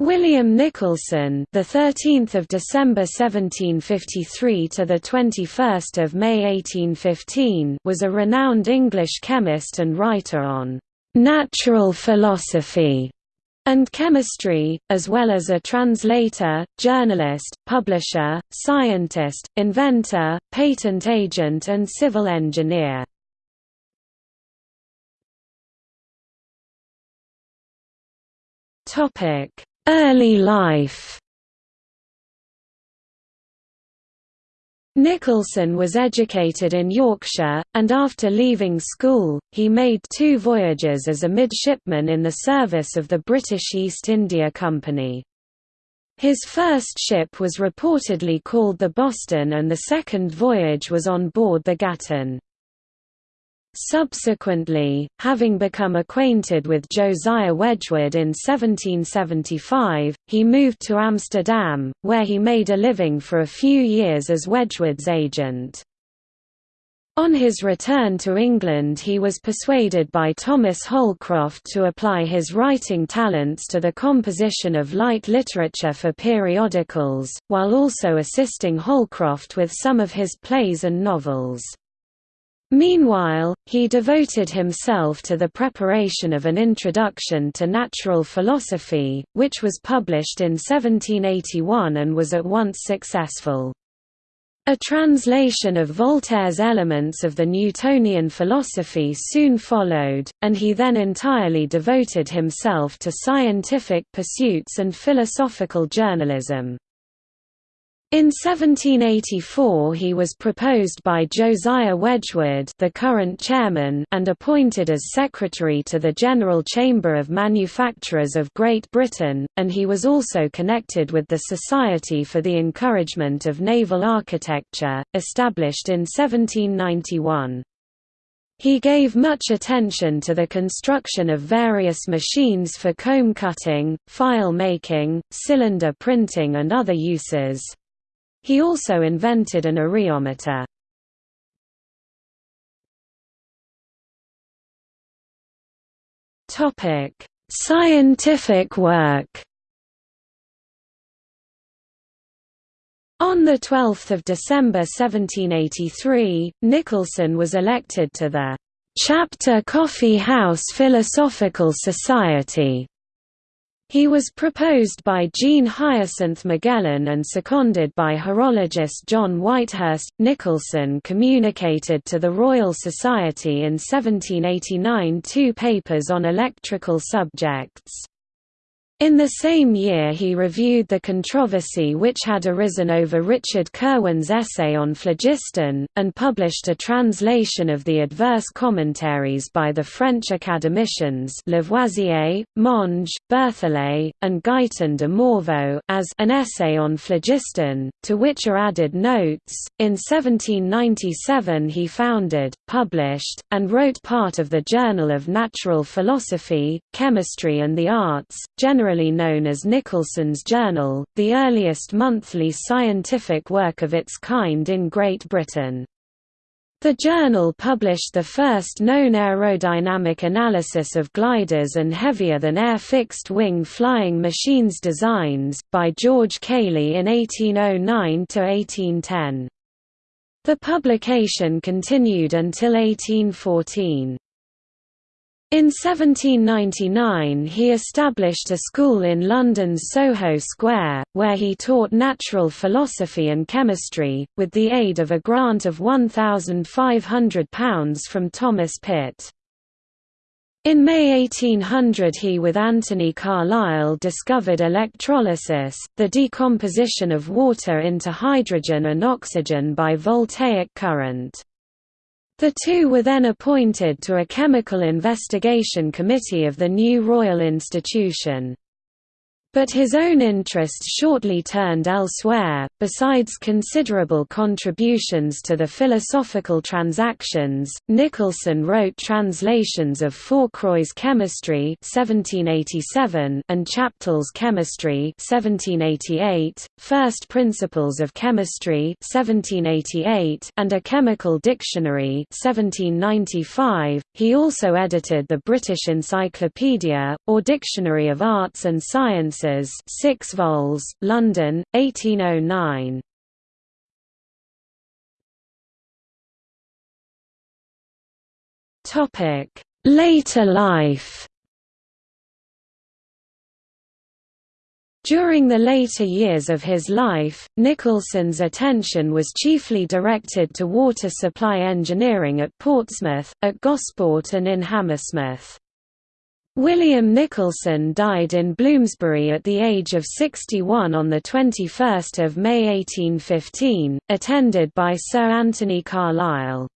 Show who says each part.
Speaker 1: William Nicholson, the 13th of December 1753 to the 21st of May 1815, was a renowned English chemist and writer on natural philosophy and chemistry, as well as a translator, journalist, publisher, scientist, inventor, patent agent and civil engineer. Topic Early life Nicholson was educated in Yorkshire, and after leaving school, he made two voyages as a midshipman in the service of the British East India Company. His first ship was reportedly called the Boston and the second voyage was on board the Gatton. Subsequently, having become acquainted with Josiah Wedgwood in 1775, he moved to Amsterdam, where he made a living for a few years as Wedgwood's agent. On his return to England he was persuaded by Thomas Holcroft to apply his writing talents to the composition of light literature for periodicals, while also assisting Holcroft with some of his plays and novels. Meanwhile, he devoted himself to the preparation of an introduction to natural philosophy, which was published in 1781 and was at once successful. A translation of Voltaire's Elements of the Newtonian philosophy soon followed, and he then entirely devoted himself to scientific pursuits and philosophical journalism. In 1784 he was proposed by Josiah Wedgwood the current chairman and appointed as secretary to the General Chamber of Manufacturers of Great Britain, and he was also connected with the Society for the Encouragement of Naval Architecture, established in 1791. He gave much attention to the construction of various machines for comb cutting, file making, cylinder printing and other uses. He also invented an areometer. Scientific work. On 12 December 1783, Nicholson was elected to the Chapter Coffee House Philosophical Society he was proposed by Jean Hyacinth Magellan and seconded by horologist John Whitehurst. Nicholson communicated to the Royal Society in 1789 two papers on electrical subjects. In the same year he reviewed the controversy which had arisen over Richard Kirwan's essay on phlogiston, and published a translation of the adverse commentaries by the French academicians Lavoisier, Monge, Berthollet, and Guyton de Morveau as an essay on phlogiston, to which are added notes. In 1797 he founded, published, and wrote part of the Journal of Natural Philosophy, Chemistry and the Arts, generally generally known as Nicholson's Journal, the earliest monthly scientific work of its kind in Great Britain. The journal published the first known aerodynamic analysis of gliders and heavier-than-air fixed-wing flying machines designs, by George Cayley in 1809–1810. The publication continued until 1814. In 1799 he established a school in London's Soho Square, where he taught natural philosophy and chemistry, with the aid of a grant of £1,500 from Thomas Pitt. In May 1800 he with Anthony Carlisle discovered electrolysis, the decomposition of water into hydrogen and oxygen by voltaic current. The two were then appointed to a chemical investigation committee of the new Royal Institution. But his own interest shortly turned elsewhere. Besides considerable contributions to the philosophical transactions, Nicholson wrote translations of Fourcroy's Chemistry (1787) and Chaptal's Chemistry (1788), First Principles of Chemistry (1788), and a Chemical Dictionary (1795). He also edited the British Encyclopedia, or Dictionary of Arts and Sciences Services 6 vols, London, 1809. Later life During the later years of his life, Nicholson's attention was chiefly directed to water supply engineering at Portsmouth, at Gosport and in Hammersmith. William Nicholson died in Bloomsbury at the age of 61 on 21 May 1815, attended by Sir Anthony Carlisle.